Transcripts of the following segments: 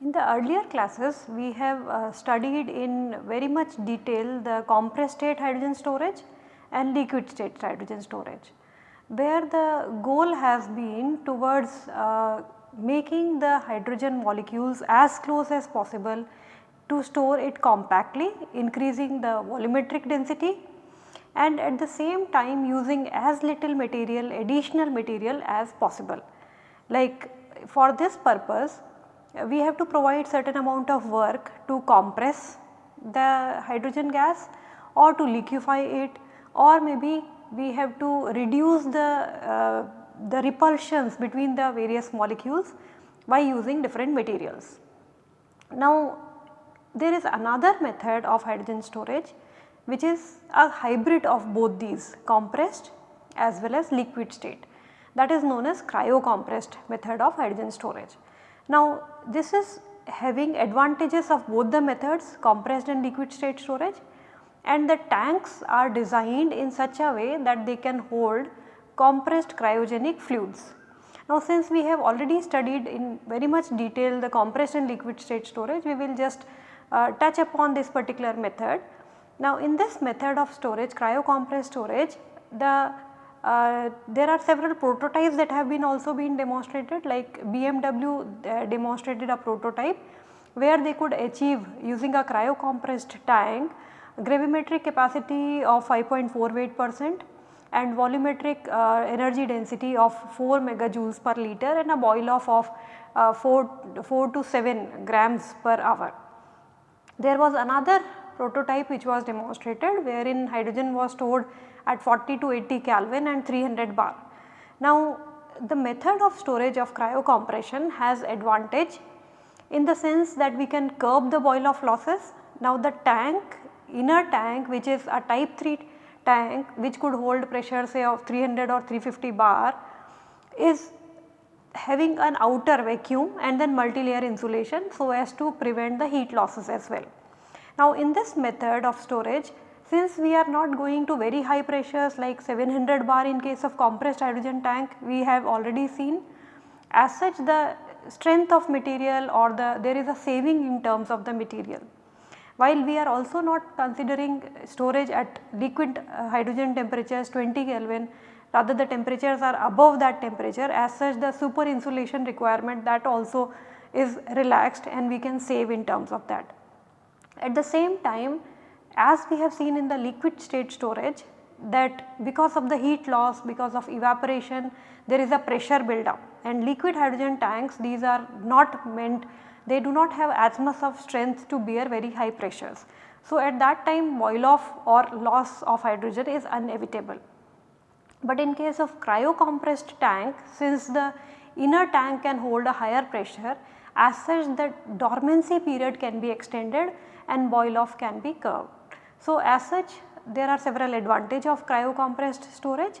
In the earlier classes we have uh, studied in very much detail the compressed state hydrogen storage and liquid state hydrogen storage where the goal has been towards uh, making the hydrogen molecules as close as possible to store it compactly increasing the volumetric density and at the same time using as little material additional material as possible. Like for this purpose we have to provide certain amount of work to compress the hydrogen gas or to liquefy it or maybe we have to reduce the, uh, the repulsions between the various molecules by using different materials. Now there is another method of hydrogen storage which is a hybrid of both these compressed as well as liquid state that is known as cryo compressed method of hydrogen storage. Now this is having advantages of both the methods compressed and liquid state storage and the tanks are designed in such a way that they can hold compressed cryogenic fluids. Now since we have already studied in very much detail the compressed and liquid state storage we will just uh, touch upon this particular method. Now in this method of storage cryo compressed storage the uh, there are several prototypes that have been also been demonstrated like BMW uh, demonstrated a prototype where they could achieve using a cryo compressed tank gravimetric capacity of 5.48 percent and volumetric uh, energy density of 4 megajoules per liter and a boil off of uh, 4, 4 to 7 grams per hour. There was another prototype which was demonstrated wherein hydrogen was stored at 40 to 80 Kelvin and 300 bar. Now the method of storage of cryocompression has advantage in the sense that we can curb the boil off losses. Now the tank inner tank which is a type 3 tank which could hold pressure say of 300 or 350 bar is having an outer vacuum and then multi-layer insulation so as to prevent the heat losses as well. Now in this method of storage since we are not going to very high pressures like 700 bar in case of compressed hydrogen tank we have already seen. As such the strength of material or the there is a saving in terms of the material. While we are also not considering storage at liquid uh, hydrogen temperatures 20 Kelvin rather the temperatures are above that temperature as such the super insulation requirement that also is relaxed and we can save in terms of that. At the same time as we have seen in the liquid state storage that because of the heat loss, because of evaporation there is a pressure buildup and liquid hydrogen tanks these are not meant they do not have as much of strength to bear very high pressures. So, at that time boil off or loss of hydrogen is inevitable. But in case of cryocompressed tank since the inner tank can hold a higher pressure as such the dormancy period can be extended and boil off can be curved. So, as such there are several advantage of cryocompressed storage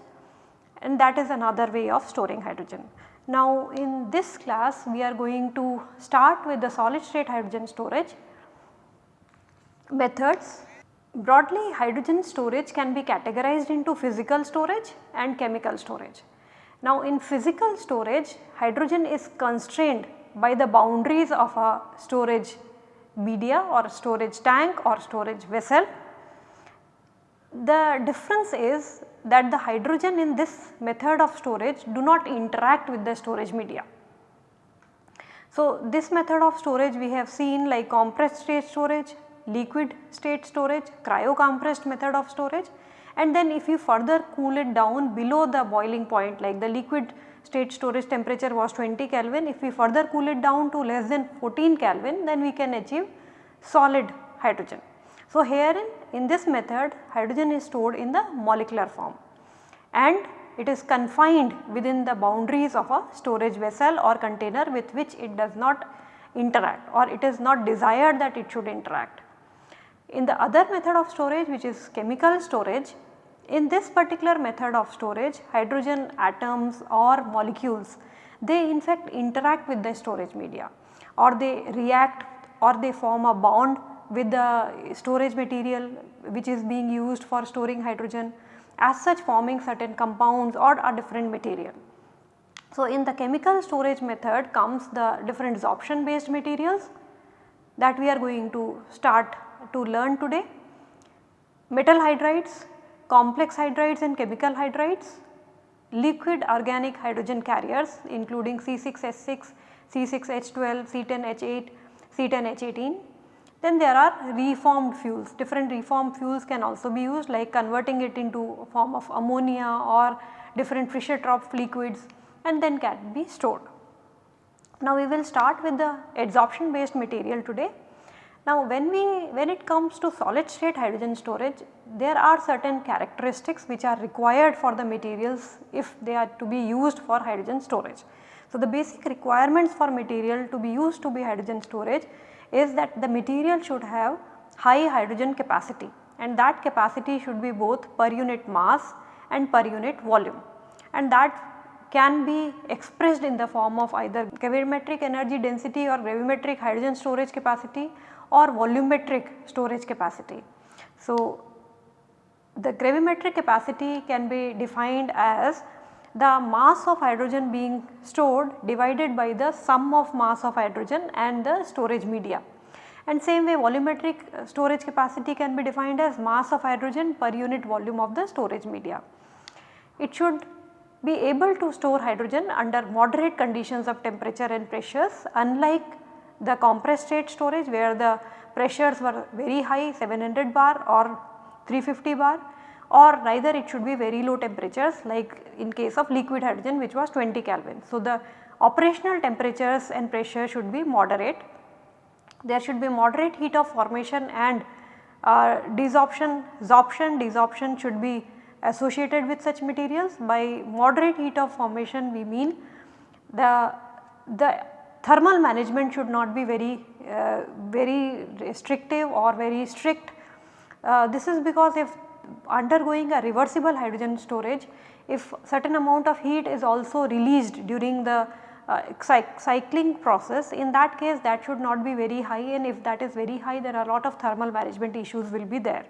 and that is another way of storing hydrogen. Now in this class we are going to start with the solid state hydrogen storage methods. Broadly hydrogen storage can be categorized into physical storage and chemical storage. Now in physical storage hydrogen is constrained by the boundaries of a storage media or storage tank or storage vessel the difference is that the hydrogen in this method of storage do not interact with the storage media. So, this method of storage we have seen like compressed state storage, liquid state storage, cryo compressed method of storage and then if you further cool it down below the boiling point like the liquid state storage temperature was 20 Kelvin if we further cool it down to less than 14 Kelvin then we can achieve solid hydrogen. So, herein in this method hydrogen is stored in the molecular form and it is confined within the boundaries of a storage vessel or container with which it does not interact or it is not desired that it should interact. In the other method of storage which is chemical storage, in this particular method of storage hydrogen atoms or molecules they in fact interact with the storage media or they react or they form a bond with the storage material which is being used for storing hydrogen as such forming certain compounds or a different material. So, in the chemical storage method comes the different sorption based materials that we are going to start to learn today. Metal hydrides, complex hydrides and chemical hydrides, liquid organic hydrogen carriers including C6H6, C6H12, C10H8, C10H18. Then there are reformed fuels, different reformed fuels can also be used like converting it into form of ammonia or different Fischer-Tropsch liquids and then can be stored. Now we will start with the adsorption based material today. Now when we when it comes to solid state hydrogen storage there are certain characteristics which are required for the materials if they are to be used for hydrogen storage. So the basic requirements for material to be used to be hydrogen storage is that the material should have high hydrogen capacity and that capacity should be both per unit mass and per unit volume and that can be expressed in the form of either gravimetric energy density or gravimetric hydrogen storage capacity or volumetric storage capacity. So, the gravimetric capacity can be defined as the mass of hydrogen being stored divided by the sum of mass of hydrogen and the storage media. And same way volumetric uh, storage capacity can be defined as mass of hydrogen per unit volume of the storage media. It should be able to store hydrogen under moderate conditions of temperature and pressures unlike the compressed state storage where the pressures were very high 700 bar or 350 bar or neither it should be very low temperatures like in case of liquid hydrogen which was 20 Kelvin. So, the operational temperatures and pressure should be moderate. There should be moderate heat of formation and uh, desorption, sorption, desorption should be associated with such materials. By moderate heat of formation we mean the, the thermal management should not be very uh, very restrictive or very strict. Uh, this is because if undergoing a reversible hydrogen storage, if certain amount of heat is also released during the uh, cycling process in that case that should not be very high and if that is very high there are a lot of thermal management issues will be there.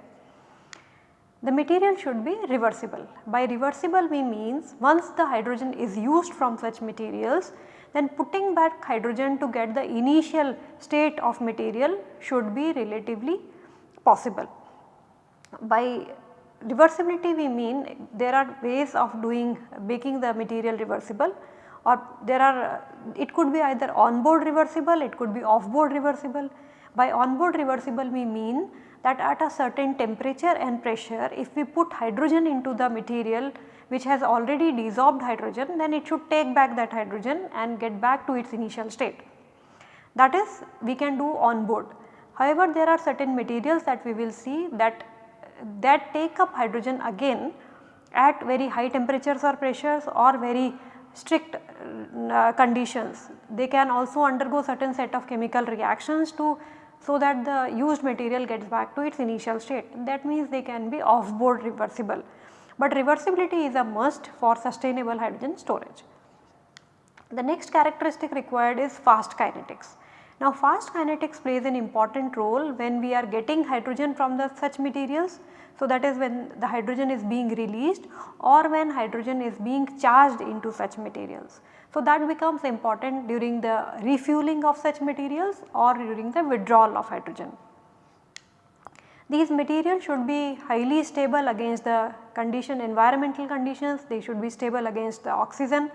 The material should be reversible. By reversible we means once the hydrogen is used from such materials then putting back hydrogen to get the initial state of material should be relatively possible. By reversibility we mean there are ways of doing making the material reversible or there are it could be either on board reversible, it could be off board reversible. By on board reversible we mean that at a certain temperature and pressure if we put hydrogen into the material which has already desorbed hydrogen then it should take back that hydrogen and get back to its initial state. That is we can do on board. However, there are certain materials that we will see that that take up hydrogen again at very high temperatures or pressures or very strict uh, conditions. They can also undergo certain set of chemical reactions to so that the used material gets back to its initial state. That means they can be off board reversible but reversibility is a must for sustainable hydrogen storage. The next characteristic required is fast kinetics. Now fast kinetics plays an important role when we are getting hydrogen from the such materials. So that is when the hydrogen is being released or when hydrogen is being charged into such materials. So that becomes important during the refueling of such materials or during the withdrawal of hydrogen. These materials should be highly stable against the condition environmental conditions, they should be stable against the oxygen,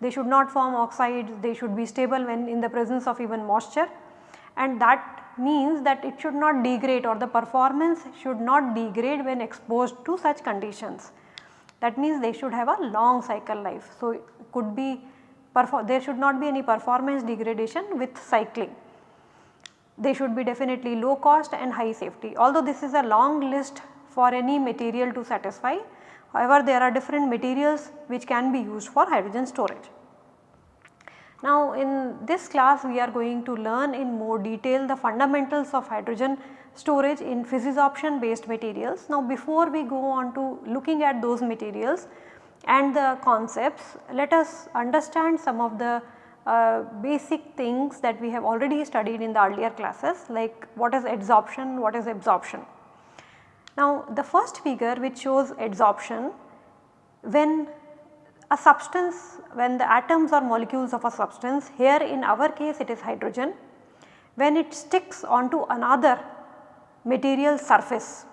they should not form oxides, they should be stable when in the presence of even moisture and that means that it should not degrade or the performance should not degrade when exposed to such conditions. That means they should have a long cycle life. So, it could be there should not be any performance degradation with cycling they should be definitely low cost and high safety. Although this is a long list for any material to satisfy, however there are different materials which can be used for hydrogen storage. Now in this class we are going to learn in more detail the fundamentals of hydrogen storage in physics option based materials. Now before we go on to looking at those materials, and the concepts, let us understand some of the uh, basic things that we have already studied in the earlier classes like what is adsorption, what is absorption. Now the first figure which shows adsorption when a substance when the atoms or molecules of a substance here in our case it is hydrogen when it sticks onto another material surface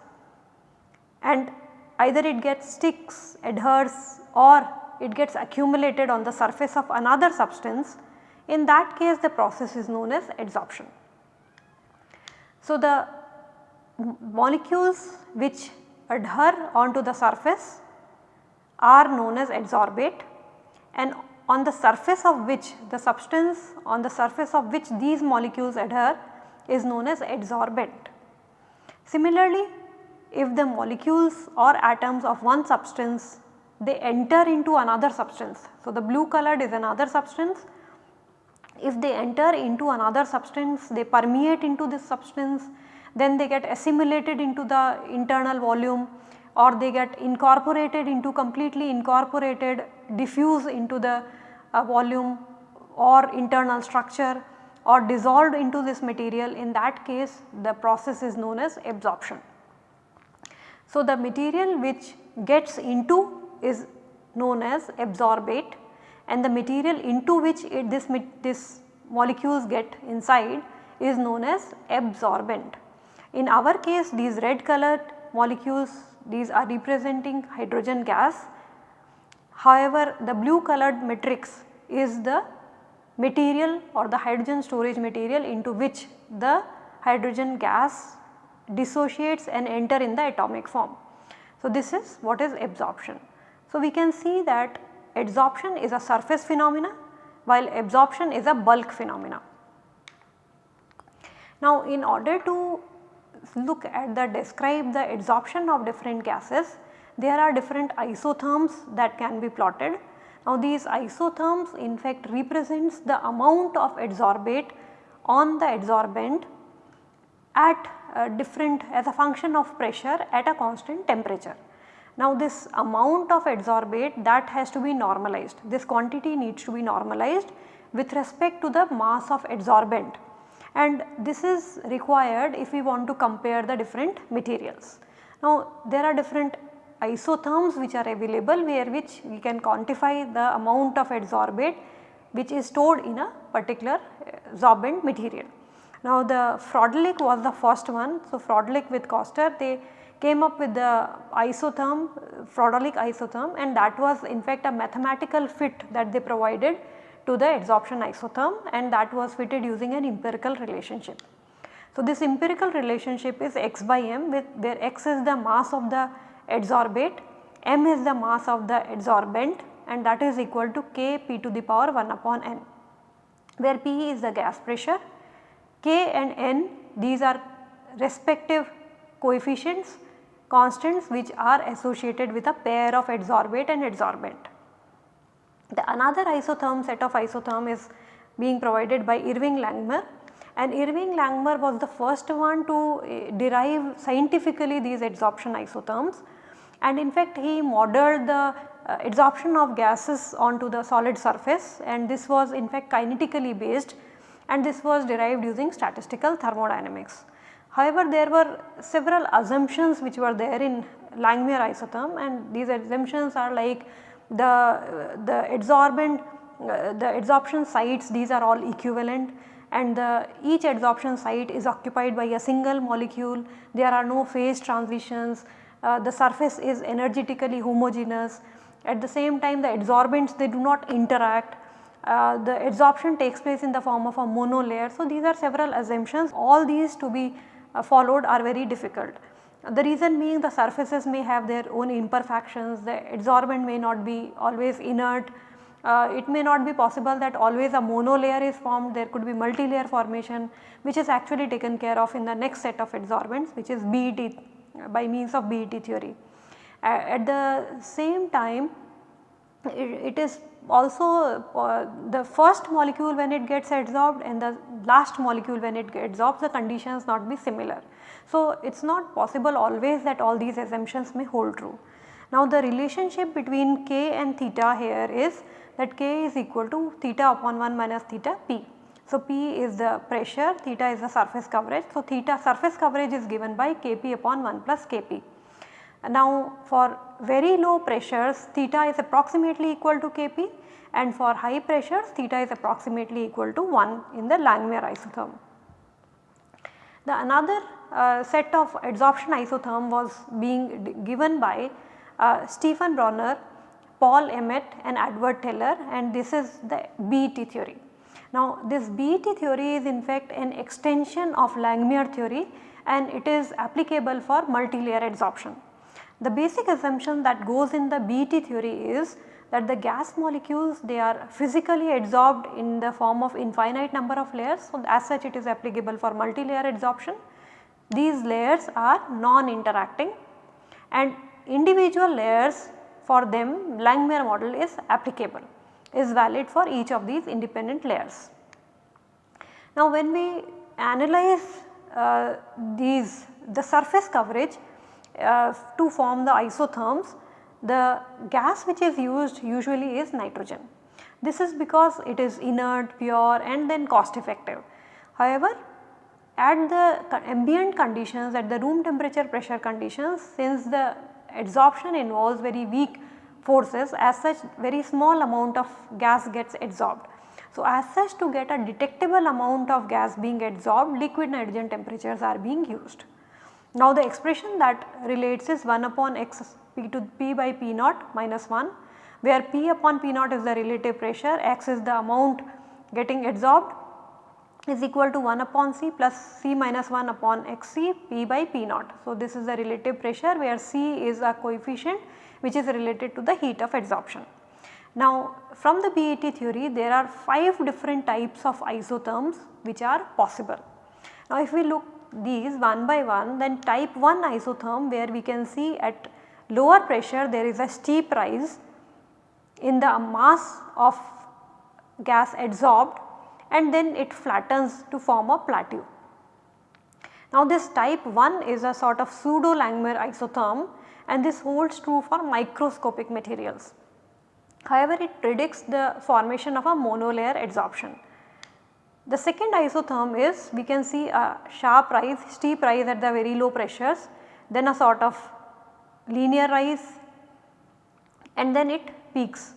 and either it gets sticks, adheres or it gets accumulated on the surface of another substance in that case the process is known as adsorption. So, the molecules which adhere onto the surface are known as adsorbate and on the surface of which the substance on the surface of which these molecules adhere is known as adsorbent. Similarly, if the molecules or atoms of one substance they enter into another substance. So, the blue colored is another substance. If they enter into another substance, they permeate into this substance, then they get assimilated into the internal volume or they get incorporated into completely incorporated diffuse into the uh, volume or internal structure or dissolved into this material in that case the process is known as absorption. So, the material which gets into is known as absorbate and the material into which it, this, this molecules get inside is known as absorbent. In our case these red colored molecules these are representing hydrogen gas. However, the blue colored matrix is the material or the hydrogen storage material into which the hydrogen gas dissociates and enter in the atomic form. So, this is what is absorption. So, we can see that adsorption is a surface phenomena while absorption is a bulk phenomena. Now, in order to look at the describe the adsorption of different gases, there are different isotherms that can be plotted. Now, these isotherms in fact represents the amount of adsorbate on the adsorbent at uh, different as a function of pressure at a constant temperature. Now this amount of adsorbate that has to be normalized, this quantity needs to be normalized with respect to the mass of adsorbent and this is required if we want to compare the different materials. Now there are different isotherms which are available where which we can quantify the amount of adsorbate which is stored in a particular sorbent material. Now the Freundlich was the first one. So Freundlich with Koster they came up with the isotherm Freundlich isotherm and that was in fact a mathematical fit that they provided to the adsorption isotherm and that was fitted using an empirical relationship. So, this empirical relationship is x by m with where x is the mass of the adsorbate, m is the mass of the adsorbent and that is equal to k p to the power 1 upon n where p is the gas pressure, k and n these are respective coefficients constants which are associated with a pair of adsorbate and adsorbent. The another isotherm set of isotherm is being provided by Irving Langmuir. And Irving Langmuir was the first one to eh, derive scientifically these adsorption isotherms. And in fact he modeled the uh, adsorption of gases onto the solid surface. And this was in fact kinetically based. And this was derived using statistical thermodynamics. However, there were several assumptions which were there in Langmuir isotherm. And these assumptions are like the, the adsorbent, uh, the adsorption sites these are all equivalent and the, each adsorption site is occupied by a single molecule, there are no phase transitions, uh, the surface is energetically homogeneous. At the same time the adsorbents they do not interact, uh, the adsorption takes place in the form of a monolayer. So, these are several assumptions all these to be uh, followed are very difficult. The reason being the surfaces may have their own imperfections, the adsorbent may not be always inert, uh, it may not be possible that always a monolayer is formed, there could be multi-layer formation which is actually taken care of in the next set of adsorbents which is BET by means of BET theory. Uh, at the same time it, it is also uh, the first molecule when it gets adsorbed and the last molecule when it gets adsorbed the conditions not be similar. So, it is not possible always that all these assumptions may hold true. Now the relationship between k and theta here is that k is equal to theta upon 1 minus theta p. So, p is the pressure, theta is the surface coverage. So, theta surface coverage is given by kp upon 1 plus kp. Now for very low pressures theta is approximately equal to kp and for high pressures theta is approximately equal to 1 in the Langmuir isotherm. The another uh, set of adsorption isotherm was being given by uh, Stephen Brunauer, Paul Emmett and Edward Teller and this is the BET theory. Now this BET theory is in fact an extension of Langmuir theory and it is applicable for multilayer adsorption. The basic assumption that goes in the BET theory is that the gas molecules they are physically adsorbed in the form of infinite number of layers. So, as such it is applicable for multilayer adsorption. These layers are non-interacting and individual layers for them Langmuir model is applicable is valid for each of these independent layers. Now when we analyze uh, these the surface coverage uh, to form the isotherms, the gas which is used usually is nitrogen. This is because it is inert, pure and then cost effective. However, at the ambient conditions at the room temperature pressure conditions since the adsorption involves very weak forces as such very small amount of gas gets adsorbed. So, as such to get a detectable amount of gas being adsorbed liquid nitrogen temperatures are being used. Now the expression that relates is 1 upon x p to p by p naught minus 1 where p upon p naught is the relative pressure, x is the amount getting adsorbed is equal to 1 upon c plus c minus 1 upon XC P by p naught. So this is the relative pressure where c is a coefficient which is related to the heat of adsorption. Now from the BET theory there are 5 different types of isotherms which are possible. Now if we look these one by one then type 1 isotherm where we can see at lower pressure there is a steep rise in the mass of gas adsorbed and then it flattens to form a plateau. Now this type 1 is a sort of pseudo Langmuir isotherm and this holds true for microscopic materials. However, it predicts the formation of a monolayer adsorption. The second isotherm is we can see a sharp rise, steep rise at the very low pressures, then a sort of linear rise and then it peaks.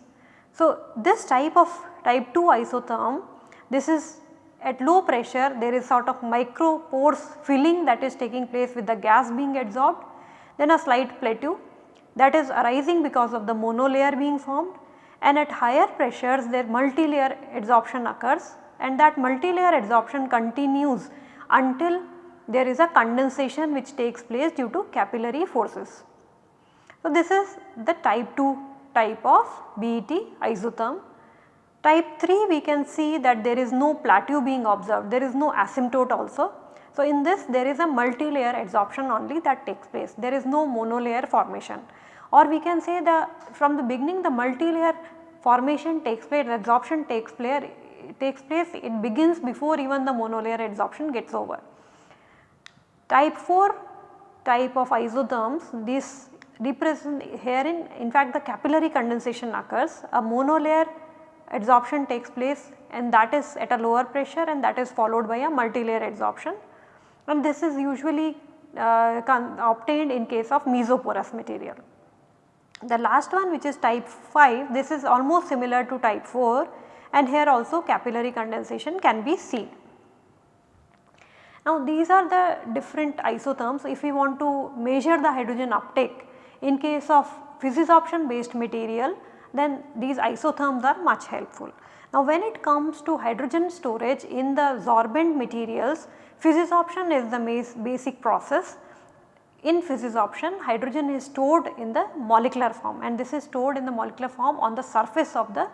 So, this type of type 2 isotherm, this is at low pressure there is sort of micro pores filling that is taking place with the gas being adsorbed, then a slight plateau that is arising because of the monolayer being formed and at higher pressures there multi-layer adsorption occurs and that multilayer adsorption continues until there is a condensation which takes place due to capillary forces. So, this is the type 2 type of BET isotherm. Type 3 we can see that there is no plateau being observed, there is no asymptote also. So, in this there is a multi-layer adsorption only that takes place, there is no monolayer formation or we can say the from the beginning the multi-layer formation takes place, adsorption takes place takes place it begins before even the monolayer adsorption gets over. Type 4 type of isotherms this represent herein in fact the capillary condensation occurs a monolayer adsorption takes place and that is at a lower pressure and that is followed by a multilayer adsorption and this is usually uh, obtained in case of mesoporous material. The last one which is type 5 this is almost similar to type 4 and here also capillary condensation can be seen. Now these are the different isotherms if we want to measure the hydrogen uptake in case of physisorption based material then these isotherms are much helpful. Now when it comes to hydrogen storage in the sorbent materials physisorption is the basic process. In physisorption hydrogen is stored in the molecular form and this is stored in the molecular form on the surface of the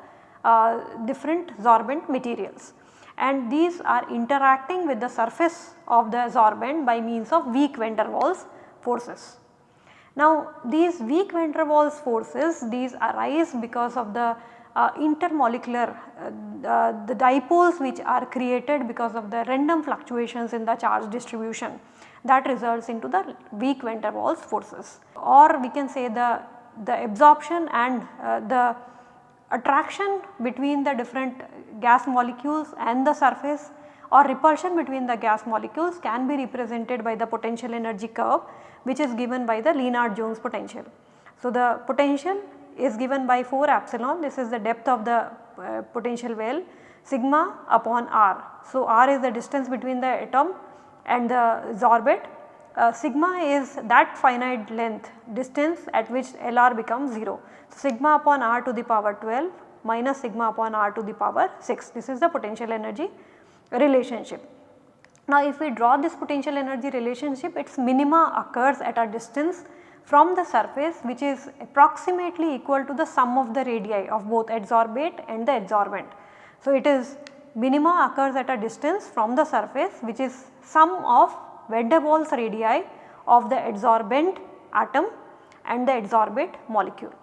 uh, different sorbent materials and these are interacting with the surface of the sorbent by means of weak van der Waals forces. Now these weak van der Waals forces these arise because of the uh, intermolecular uh, uh, the dipoles which are created because of the random fluctuations in the charge distribution that results into the weak van der Waals forces. Or we can say the the absorption and uh, the attraction between the different gas molecules and the surface or repulsion between the gas molecules can be represented by the potential energy curve which is given by the Lennard-Jones potential. So, the potential is given by 4 epsilon this is the depth of the uh, potential well sigma upon r. So, r is the distance between the atom and the orbit uh, sigma is that finite length distance at which Lr becomes 0. So, sigma upon r to the power 12 minus sigma upon r to the power 6 this is the potential energy relationship. Now, if we draw this potential energy relationship its minima occurs at a distance from the surface which is approximately equal to the sum of the radii of both adsorbate and the adsorbent. So, it is minima occurs at a distance from the surface which is sum of van Waals radii of the adsorbent atom and the adsorbate molecule.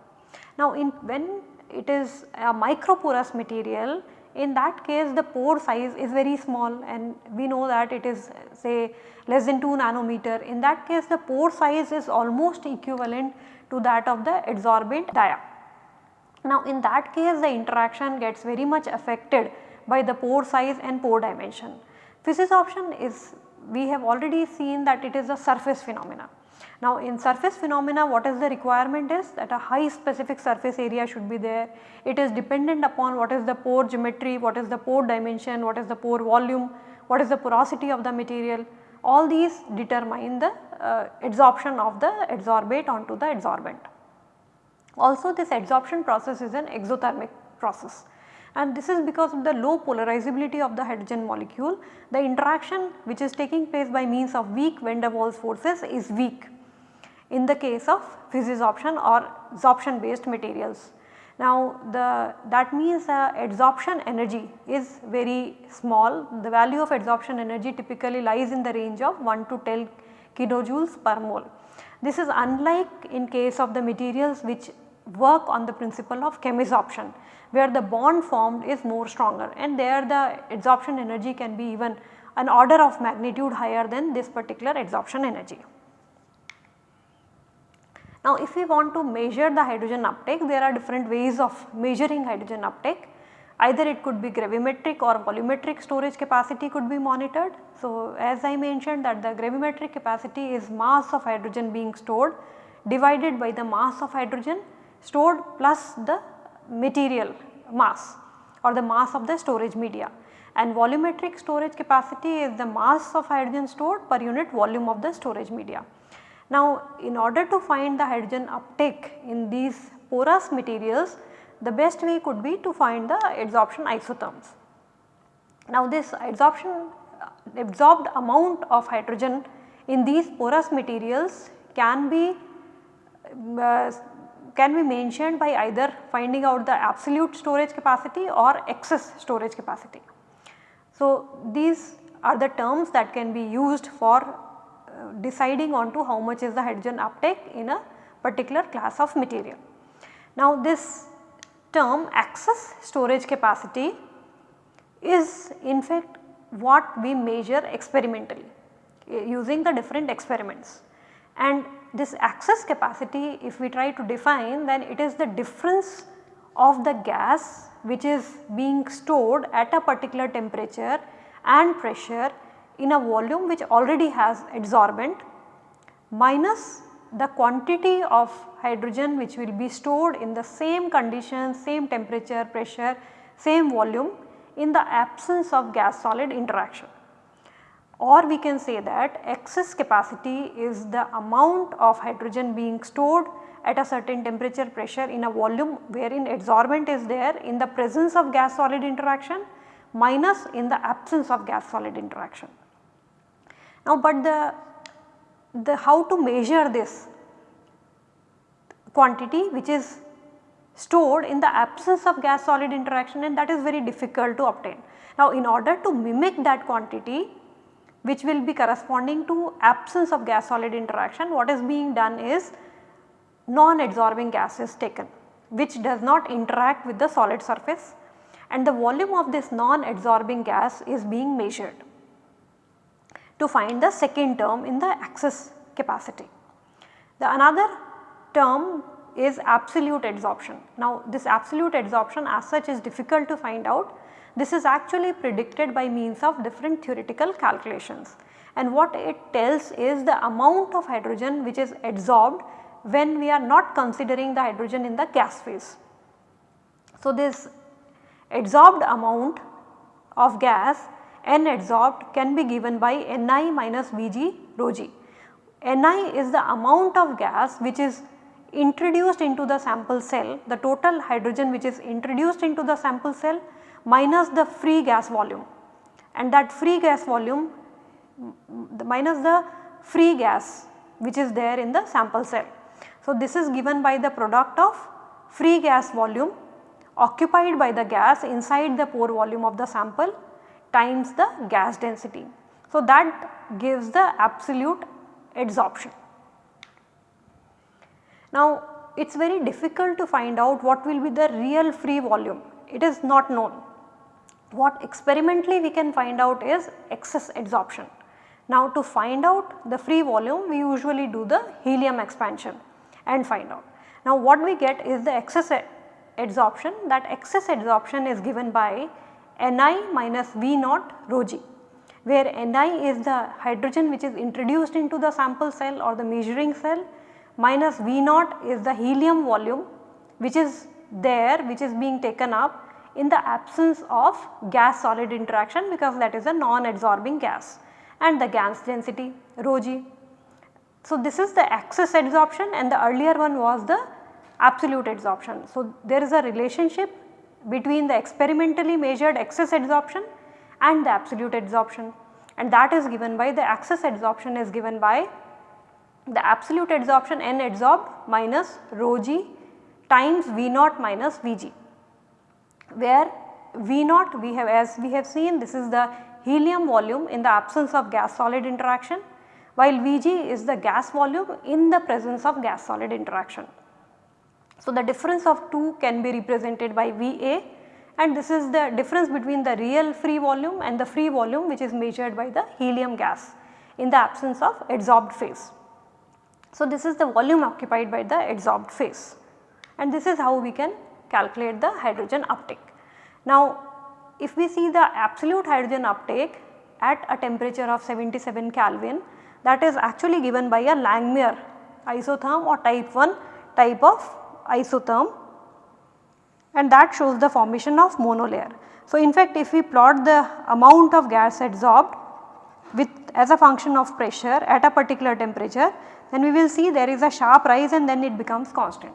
Now, in when it is a microporous material in that case the pore size is very small and we know that it is say less than 2 nanometer. In that case the pore size is almost equivalent to that of the adsorbent dia. Now in that case the interaction gets very much affected by the pore size and pore dimension. Physisorption is we have already seen that it is a surface phenomena. Now in surface phenomena what is the requirement is that a high specific surface area should be there. It is dependent upon what is the pore geometry, what is the pore dimension, what is the pore volume, what is the porosity of the material. All these determine the uh, adsorption of the adsorbate onto the adsorbent. Also this adsorption process is an exothermic process and this is because of the low polarizability of the hydrogen molecule. The interaction which is taking place by means of weak van der Waals forces is weak in the case of physisorption or absorption based materials. Now the that means the adsorption energy is very small, the value of adsorption energy typically lies in the range of 1 to 10 kilojoules per mole. This is unlike in case of the materials which work on the principle of chemisorption where the bond formed is more stronger and there the adsorption energy can be even an order of magnitude higher than this particular adsorption energy. Now if we want to measure the hydrogen uptake there are different ways of measuring hydrogen uptake either it could be gravimetric or volumetric storage capacity could be monitored. So as I mentioned that the gravimetric capacity is mass of hydrogen being stored divided by the mass of hydrogen stored plus the material mass or the mass of the storage media and volumetric storage capacity is the mass of hydrogen stored per unit volume of the storage media. Now in order to find the hydrogen uptake in these porous materials the best way could be to find the adsorption isotherms. Now this adsorption absorbed amount of hydrogen in these porous materials can be uh, can be mentioned by either finding out the absolute storage capacity or excess storage capacity. So, these are the terms that can be used for uh, deciding on to how much is the hydrogen uptake in a particular class of material. Now, this term excess storage capacity is in fact what we measure experimentally using the different experiments and this excess capacity if we try to define then it is the difference of the gas which is being stored at a particular temperature and pressure in a volume which already has adsorbent minus the quantity of hydrogen which will be stored in the same conditions, same temperature, pressure, same volume in the absence of gas solid interaction or we can say that excess capacity is the amount of hydrogen being stored at a certain temperature pressure in a volume wherein adsorbent is there in the presence of gas solid interaction minus in the absence of gas solid interaction. Now, but the, the how to measure this quantity which is stored in the absence of gas solid interaction and that is very difficult to obtain. Now, in order to mimic that quantity which will be corresponding to absence of gas solid interaction what is being done is non-adsorbing gas is taken which does not interact with the solid surface and the volume of this non-adsorbing gas is being measured to find the second term in the excess capacity. The another term is absolute adsorption. Now this absolute adsorption as such is difficult to find out. This is actually predicted by means of different theoretical calculations and what it tells is the amount of hydrogen which is adsorbed when we are not considering the hydrogen in the gas phase. So this adsorbed amount of gas N adsorbed can be given by Ni minus Vg rho g. Ni is the amount of gas which is introduced into the sample cell, the total hydrogen which is introduced into the sample cell minus the free gas volume and that free gas volume the minus the free gas which is there in the sample cell. So, this is given by the product of free gas volume occupied by the gas inside the pore volume of the sample times the gas density. So, that gives the absolute adsorption. Now it is very difficult to find out what will be the real free volume, it is not known. What experimentally we can find out is excess adsorption. Now to find out the free volume we usually do the helium expansion and find out. Now what we get is the excess adsorption that excess adsorption is given by Ni minus V naught rho g where Ni is the hydrogen which is introduced into the sample cell or the measuring cell minus V naught is the helium volume which is there which is being taken up in the absence of gas solid interaction because that is a non adsorbing gas and the gas density rho g. So, this is the excess adsorption and the earlier one was the absolute adsorption. So, there is a relationship between the experimentally measured excess adsorption and the absolute adsorption and that is given by the excess adsorption is given by the absolute adsorption N adsorbed minus rho g times V naught minus Vg where V naught we have as we have seen this is the helium volume in the absence of gas solid interaction while Vg is the gas volume in the presence of gas solid interaction. So, the difference of 2 can be represented by Va and this is the difference between the real free volume and the free volume which is measured by the helium gas in the absence of adsorbed phase. So, this is the volume occupied by the adsorbed phase and this is how we can calculate the hydrogen uptake. Now, if we see the absolute hydrogen uptake at a temperature of 77 Kelvin that is actually given by a Langmuir isotherm or type 1 type of isotherm and that shows the formation of monolayer. So, in fact if we plot the amount of gas adsorbed with as a function of pressure at a particular temperature then we will see there is a sharp rise and then it becomes constant.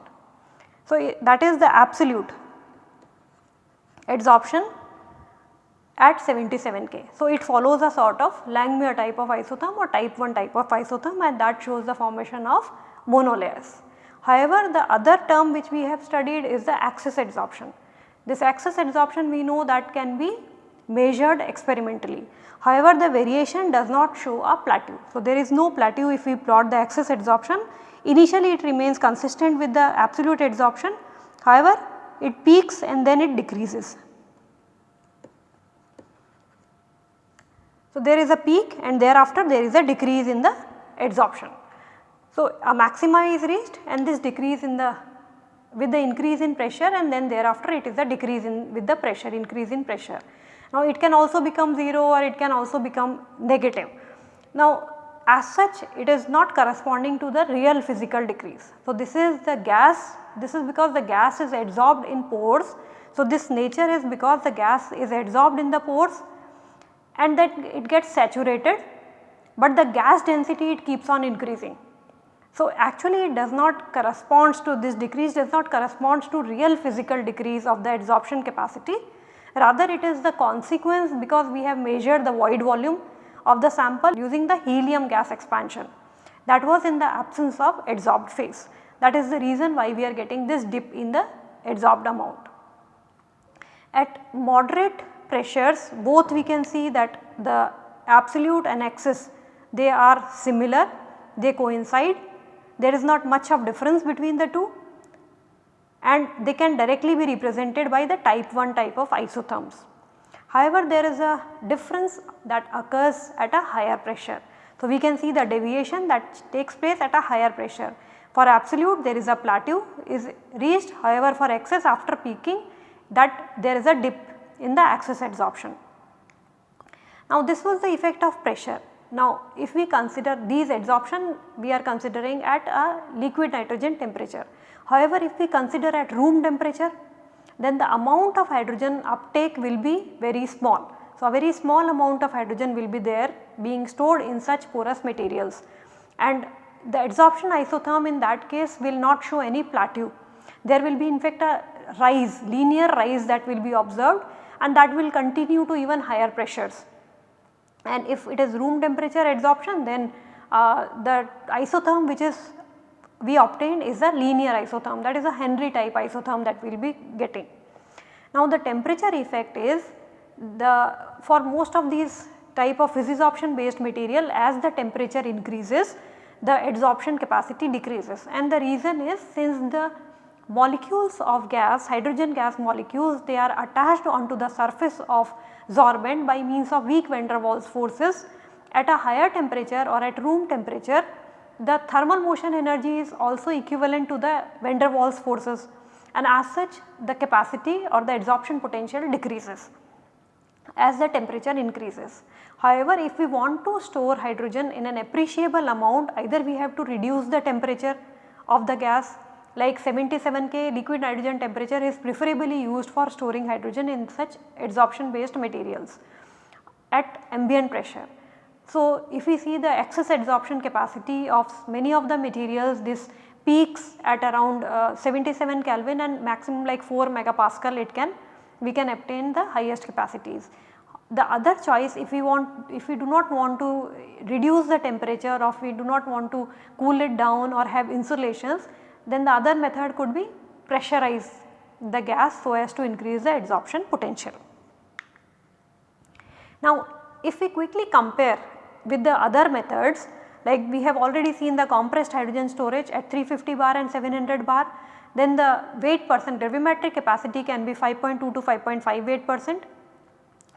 So, that is the absolute adsorption at 77 K. So, it follows a sort of Langmuir type of isotherm or type 1 type of isotherm and that shows the formation of monolayers. However, the other term which we have studied is the excess adsorption. This excess adsorption we know that can be measured experimentally. However, the variation does not show a plateau. So, there is no plateau if we plot the excess adsorption. Initially it remains consistent with the absolute adsorption. However, it peaks and then it decreases. So, there is a peak and thereafter there is a decrease in the adsorption. So, a maxima is reached and this decrease in the with the increase in pressure and then thereafter it is a decrease in with the pressure increase in pressure. Now it can also become 0 or it can also become negative. Now as such it is not corresponding to the real physical decrease. So this is the gas, this is because the gas is adsorbed in pores. So this nature is because the gas is adsorbed in the pores and that it gets saturated but the gas density it keeps on increasing. So actually it does not corresponds to this decrease does not corresponds to real physical decrease of the adsorption capacity. Rather it is the consequence because we have measured the void volume of the sample using the helium gas expansion. That was in the absence of adsorbed phase. That is the reason why we are getting this dip in the adsorbed amount. At moderate pressures both we can see that the absolute and excess they are similar. They coincide there is not much of difference between the two and they can directly be represented by the type 1 type of isotherms. However, there is a difference that occurs at a higher pressure. So, we can see the deviation that takes place at a higher pressure. For absolute there is a plateau is reached however for excess after peaking that there is a dip in the excess adsorption. Now this was the effect of pressure. Now if we consider these adsorption we are considering at a liquid nitrogen temperature. However if we consider at room temperature then the amount of hydrogen uptake will be very small. So a very small amount of hydrogen will be there being stored in such porous materials and the adsorption isotherm in that case will not show any plateau. There will be in fact a rise linear rise that will be observed and that will continue to even higher pressures. And if it is room temperature adsorption then uh, the isotherm which is we obtained is a linear isotherm that is a Henry type isotherm that we will be getting. Now the temperature effect is the for most of these type of physisorption based material as the temperature increases the adsorption capacity decreases and the reason is since the molecules of gas hydrogen gas molecules they are attached onto the surface of sorbent by means of weak van der Waals forces at a higher temperature or at room temperature the thermal motion energy is also equivalent to the van der Waals forces and as such the capacity or the adsorption potential decreases as the temperature increases. However, if we want to store hydrogen in an appreciable amount either we have to reduce the temperature of the gas like 77 K liquid nitrogen temperature is preferably used for storing hydrogen in such adsorption based materials at ambient pressure. So, if we see the excess adsorption capacity of many of the materials this peaks at around uh, 77 Kelvin and maximum like 4 megapascal it can we can obtain the highest capacities. The other choice if we want if we do not want to reduce the temperature or if we do not want to cool it down or have insulations then the other method could be pressurize the gas so as to increase the adsorption potential. Now if we quickly compare with the other methods like we have already seen the compressed hydrogen storage at 350 bar and 700 bar then the weight percent gravimetric capacity can be 5.2 to 5.5 weight percent.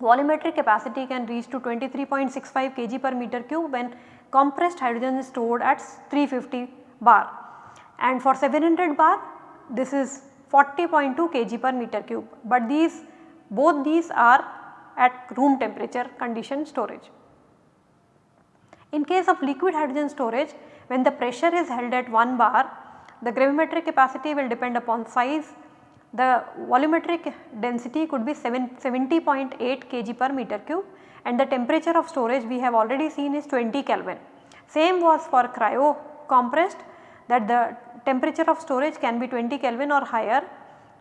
Volumetric capacity can reach to 23.65 kg per meter cube when compressed hydrogen is stored at 350 bar and for 700 bar this is 40.2 kg per meter cube but these both these are at room temperature condition storage. In case of liquid hydrogen storage when the pressure is held at 1 bar the gravimetric capacity will depend upon size the volumetric density could be 70.8 kg per meter cube and the temperature of storage we have already seen is 20 Kelvin. Same was for cryo compressed that the temperature of storage can be 20 Kelvin or higher.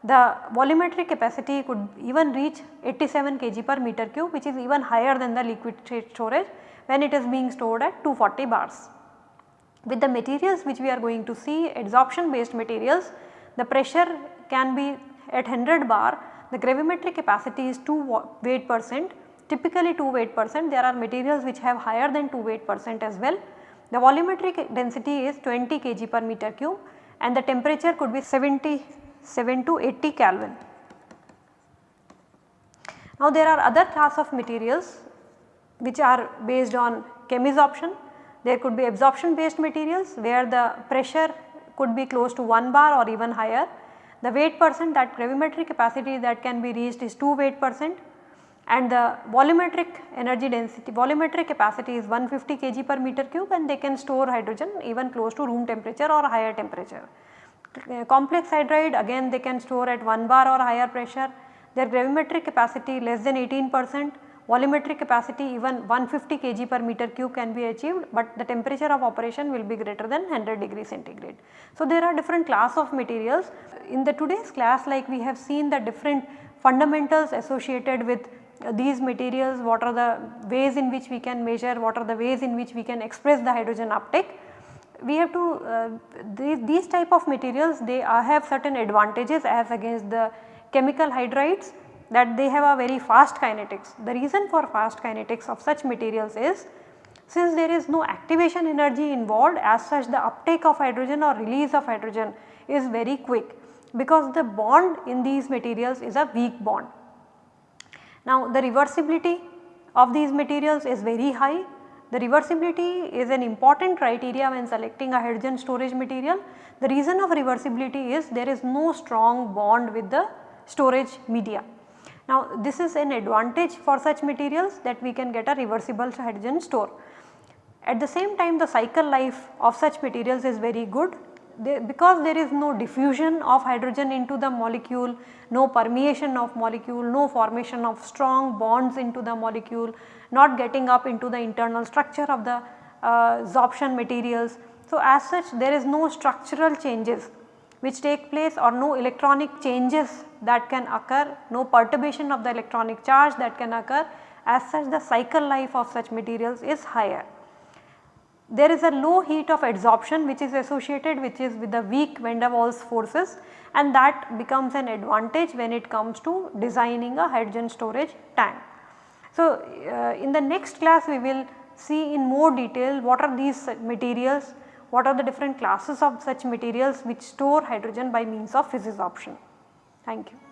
The volumetric capacity could even reach 87 kg per meter cube which is even higher than the liquid state storage when it is being stored at 240 bars. With the materials which we are going to see adsorption based materials the pressure can be at 100 bar the gravimetric capacity is 2 weight percent typically 2 weight percent there are materials which have higher than 2 weight percent as well. The volumetric density is 20 kg per meter cube and the temperature could be 77 to 80 Kelvin. Now there are other class of materials which are based on chemisorption. There could be absorption based materials where the pressure could be close to 1 bar or even higher. The weight percent that gravimetric capacity that can be reached is 2 weight percent and the volumetric energy density volumetric capacity is 150 kg per meter cube and they can store hydrogen even close to room temperature or higher temperature. Uh, complex hydride again they can store at 1 bar or higher pressure their gravimetric capacity less than 18 percent volumetric capacity even 150 kg per meter cube can be achieved but the temperature of operation will be greater than 100 degree centigrade. So there are different class of materials in the today's class like we have seen the different fundamentals associated with these materials, what are the ways in which we can measure, what are the ways in which we can express the hydrogen uptake. We have to uh, these, these type of materials they uh, have certain advantages as against the chemical hydrides that they have a very fast kinetics. The reason for fast kinetics of such materials is since there is no activation energy involved as such the uptake of hydrogen or release of hydrogen is very quick because the bond in these materials is a weak bond. Now the reversibility of these materials is very high the reversibility is an important criteria when selecting a hydrogen storage material. The reason of reversibility is there is no strong bond with the storage media. Now this is an advantage for such materials that we can get a reversible hydrogen store. At the same time the cycle life of such materials is very good because there is no diffusion of hydrogen into the molecule, no permeation of molecule, no formation of strong bonds into the molecule, not getting up into the internal structure of the uh, absorption materials. So, as such there is no structural changes which take place or no electronic changes that can occur, no perturbation of the electronic charge that can occur as such the cycle life of such materials is higher. There is a low heat of adsorption which is associated which is with the weak van der Waals forces and that becomes an advantage when it comes to designing a hydrogen storage tank. So, uh, in the next class we will see in more detail what are these materials, what are the different classes of such materials which store hydrogen by means of physisorption. Thank you.